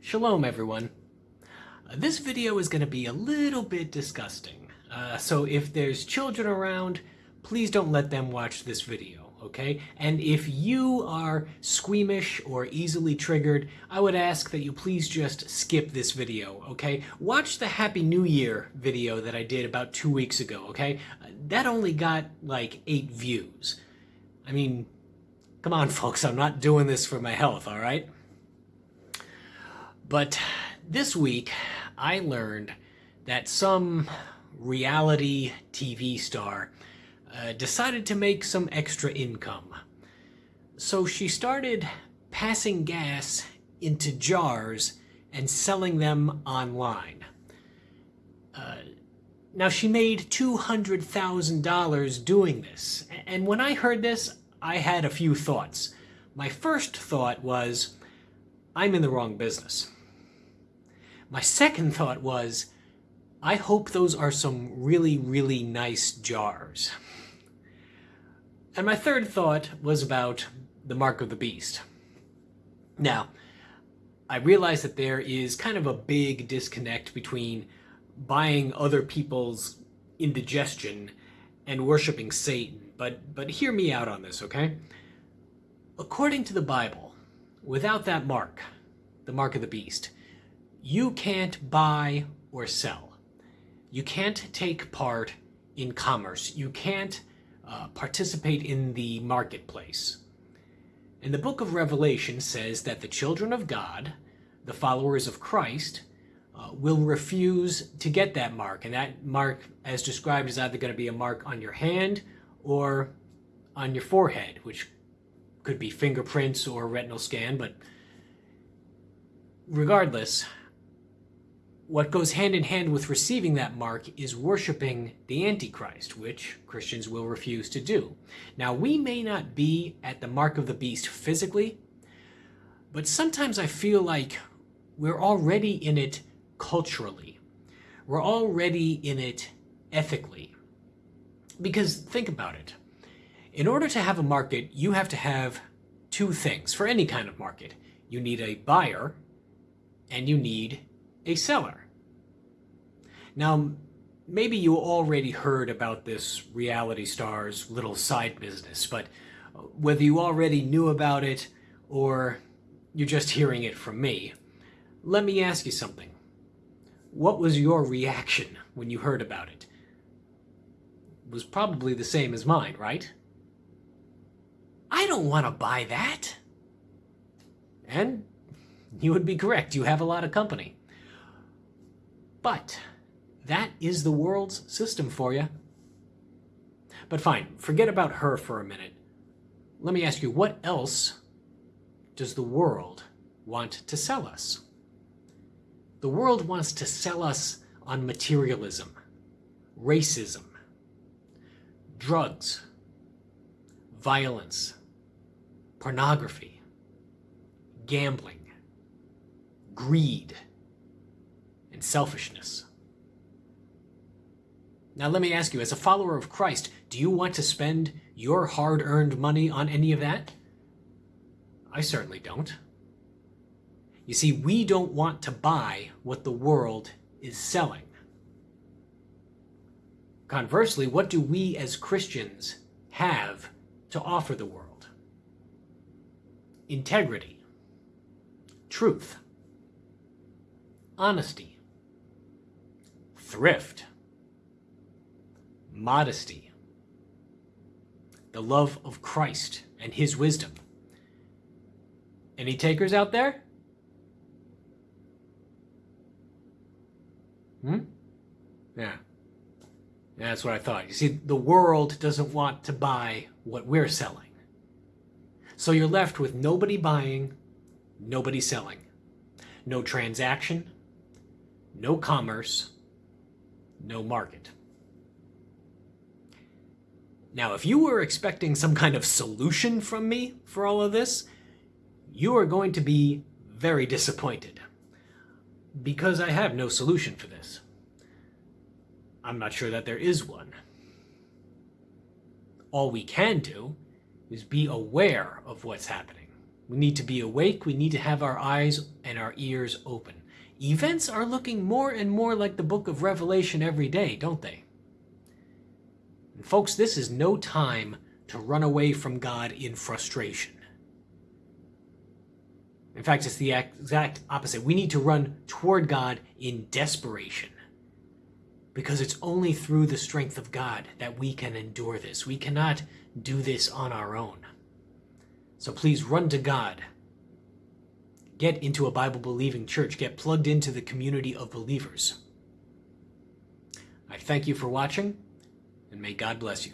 Shalom everyone. Uh, this video is going to be a little bit disgusting, uh, so if there's children around, please don't let them watch this video, okay? And if you are squeamish or easily triggered, I would ask that you please just skip this video, okay? Watch the Happy New Year video that I did about two weeks ago, okay? Uh, that only got like eight views. I mean, come on folks, I'm not doing this for my health, alright? But this week, I learned that some reality TV star uh, decided to make some extra income. So she started passing gas into jars and selling them online. Uh, now she made $200,000 doing this. And when I heard this, I had a few thoughts. My first thought was, I'm in the wrong business. My second thought was, I hope those are some really, really nice jars. And my third thought was about the Mark of the Beast. Now, I realize that there is kind of a big disconnect between buying other people's indigestion and worshiping Satan, but, but hear me out on this, okay? According to the Bible, without that mark, the mark of the beast, you can't buy or sell. You can't take part in commerce. You can't uh, participate in the marketplace. And the book of Revelation says that the children of God, the followers of Christ, uh, will refuse to get that mark. And that mark, as described, is either going to be a mark on your hand or on your forehead, which could be fingerprints or retinal scan, but regardless, what goes hand in hand with receiving that mark is worshiping the Antichrist, which Christians will refuse to do. Now, we may not be at the mark of the beast physically, but sometimes I feel like we're already in it culturally. We're already in it ethically. Because think about it. In order to have a market, you have to have two things for any kind of market. You need a buyer and you need a seller. Now, maybe you already heard about this reality star's little side business, but uh, whether you already knew about it or you're just hearing it from me, let me ask you something. What was your reaction when you heard about it? it was probably the same as mine, right? I don't want to buy that. And you would be correct. You have a lot of company. But that is the world's system for you. But fine, forget about her for a minute. Let me ask you, what else does the world want to sell us? The world wants to sell us on materialism, racism, drugs, violence, pornography, gambling, greed, and selfishness. Now let me ask you, as a follower of Christ, do you want to spend your hard-earned money on any of that? I certainly don't. You see, we don't want to buy what the world is selling. Conversely, what do we as Christians have to offer the world? Integrity, truth, honesty, thrift, modesty, the love of Christ and his wisdom. Any takers out there? Hmm? Yeah. yeah. That's what I thought. You see, the world doesn't want to buy what we're selling. So you're left with nobody buying, nobody selling. No transaction, no commerce, no market. Now, if you were expecting some kind of solution from me for all of this, you are going to be very disappointed. Because I have no solution for this. I'm not sure that there is one. All we can do is be aware of what's happening. We need to be awake. We need to have our eyes and our ears open. Events are looking more and more like the book of Revelation every day, don't they? Folks, this is no time to run away from God in frustration. In fact, it's the exact opposite. We need to run toward God in desperation because it's only through the strength of God that we can endure this. We cannot do this on our own. So please run to God. Get into a Bible believing church. Get plugged into the community of believers. I thank you for watching, and may God bless you.